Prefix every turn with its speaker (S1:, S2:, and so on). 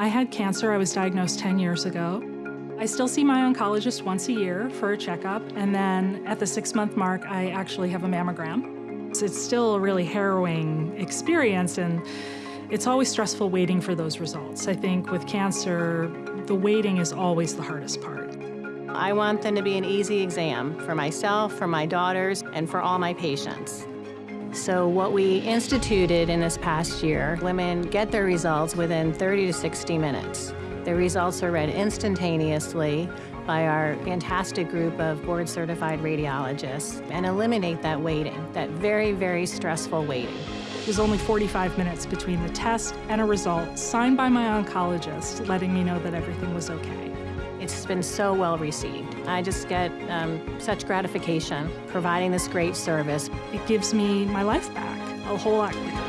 S1: I had cancer. I was diagnosed 10 years ago. I still see my oncologist once a year for a checkup, and then at the six month mark, I actually have a mammogram. So it's still a really harrowing experience, and it's always stressful waiting for those results. I think with cancer, the waiting is always the hardest part.
S2: I want them to be an easy exam for myself, for my daughters, and for all my patients. So what we instituted in this past year, women get their results within 30 to 60 minutes. The results are read instantaneously by our fantastic group of board-certified radiologists and eliminate that waiting, that very, very stressful waiting.
S1: It was only 45 minutes between the test and a result signed by my oncologist letting me know that everything was okay.
S2: It's been so well received. I just get um, such gratification providing this great service.
S1: It gives me my life back a whole lot quicker.